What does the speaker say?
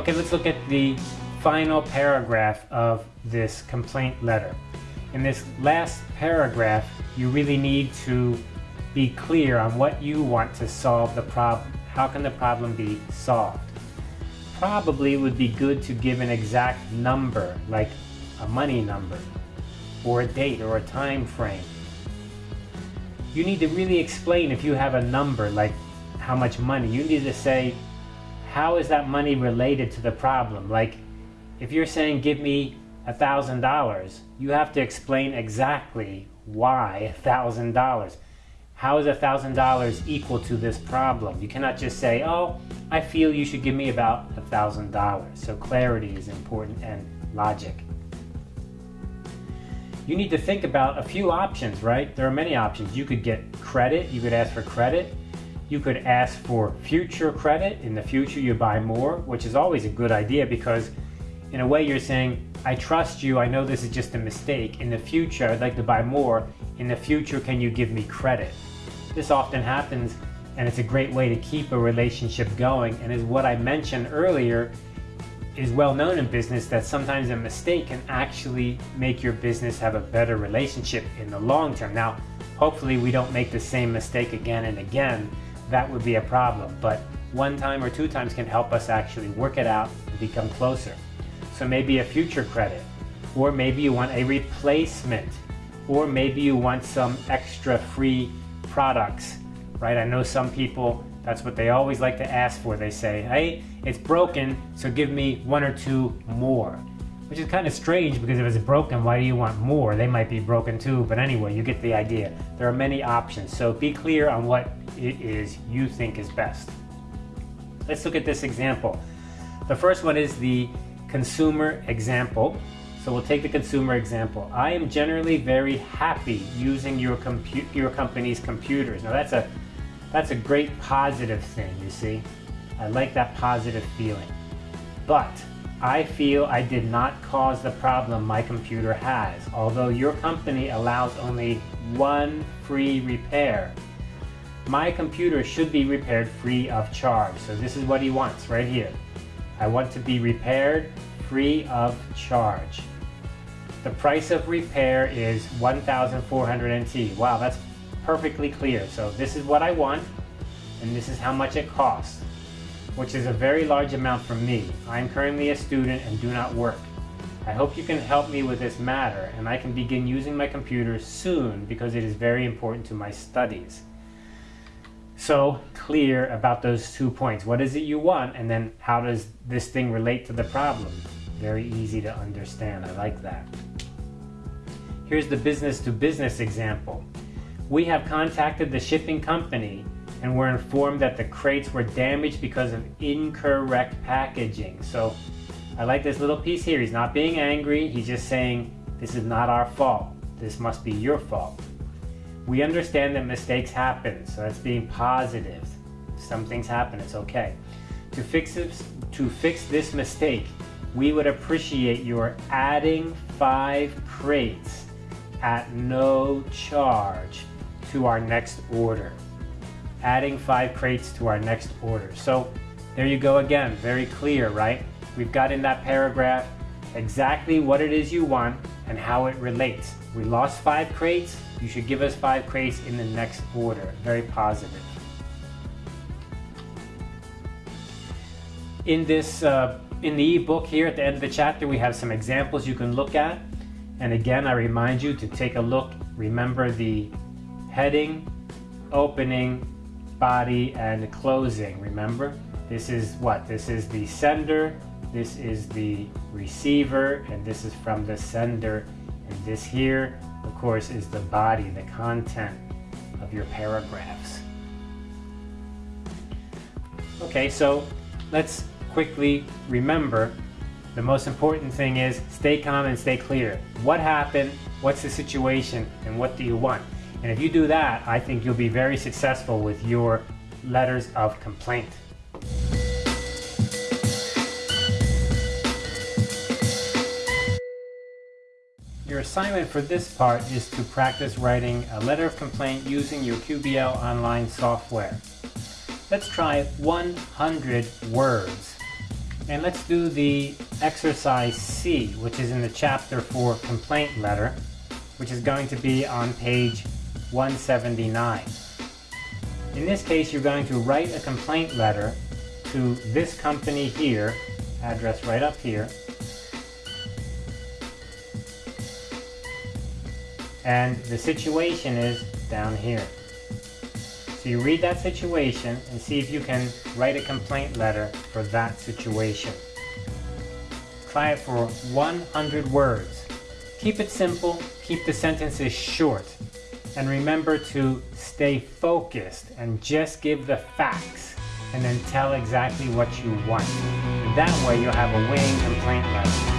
Okay, let's look at the final paragraph of this complaint letter. In this last paragraph, you really need to be clear on what you want to solve the problem. How can the problem be solved? Probably would be good to give an exact number, like a money number, or a date, or a time frame. You need to really explain if you have a number, like how much money. You need to say, how is that money related to the problem? Like, if you're saying give me a thousand dollars, you have to explain exactly why a thousand dollars. How is a thousand dollars equal to this problem? You cannot just say, oh, I feel you should give me about a thousand dollars. So clarity is important and logic. You need to think about a few options, right? There are many options. You could get credit, you could ask for credit. You could ask for future credit. In the future, you buy more, which is always a good idea because in a way you're saying, I trust you, I know this is just a mistake. In the future, I'd like to buy more. In the future, can you give me credit? This often happens and it's a great way to keep a relationship going and is what I mentioned earlier is well known in business that sometimes a mistake can actually make your business have a better relationship in the long term. Now, hopefully we don't make the same mistake again and again, that would be a problem. But one time or two times can help us actually work it out and become closer. So maybe a future credit, or maybe you want a replacement, or maybe you want some extra free products, right? I know some people, that's what they always like to ask for. They say, hey, it's broken, so give me one or two more. Which is kind of strange because if it's broken, why do you want more? They might be broken too, but anyway, you get the idea. There are many options, so be clear on what it is you think is best. Let's look at this example. The first one is the consumer example. So we'll take the consumer example. I am generally very happy using your, your company's computers. Now that's a, that's a great positive thing, you see. I like that positive feeling. But I feel I did not cause the problem my computer has. Although your company allows only one free repair, my computer should be repaired free of charge. So this is what he wants right here. I want to be repaired free of charge. The price of repair is 1,400 NT. Wow, that's perfectly clear. So this is what I want, and this is how much it costs, which is a very large amount for me. I'm currently a student and do not work. I hope you can help me with this matter, and I can begin using my computer soon because it is very important to my studies so clear about those two points. What is it you want? And then how does this thing relate to the problem? Very easy to understand. I like that. Here's the business to business example. We have contacted the shipping company and we were informed that the crates were damaged because of incorrect packaging. So I like this little piece here. He's not being angry. He's just saying, this is not our fault. This must be your fault. We understand that mistakes happen, so that's being positive. Some things happen, it's okay. To fix this, to fix this mistake, we would appreciate your adding five crates at no charge to our next order. Adding five crates to our next order. So there you go again, very clear, right? We've got in that paragraph exactly what it is you want and how it relates. We lost five crates, you should give us five crates in the next order. Very positive. In this, uh, in the ebook here at the end of the chapter, we have some examples you can look at. And again, I remind you to take a look. Remember the heading, opening, body, and closing. Remember? This is what? This is the sender, this is the receiver, and this is from the sender. And this here of course, is the body, the content of your paragraphs. Okay, so let's quickly remember the most important thing is stay calm and stay clear. What happened? What's the situation? And what do you want? And if you do that, I think you'll be very successful with your letters of complaint. Your assignment for this part is to practice writing a letter of complaint using your QBL online software. Let's try 100 words. And let's do the exercise C, which is in the chapter for complaint letter, which is going to be on page 179. In this case, you're going to write a complaint letter to this company here, address right up here, and the situation is down here. So you read that situation and see if you can write a complaint letter for that situation. Try it for 100 words. Keep it simple, keep the sentences short, and remember to stay focused and just give the facts and then tell exactly what you want. That way you'll have a winning complaint letter.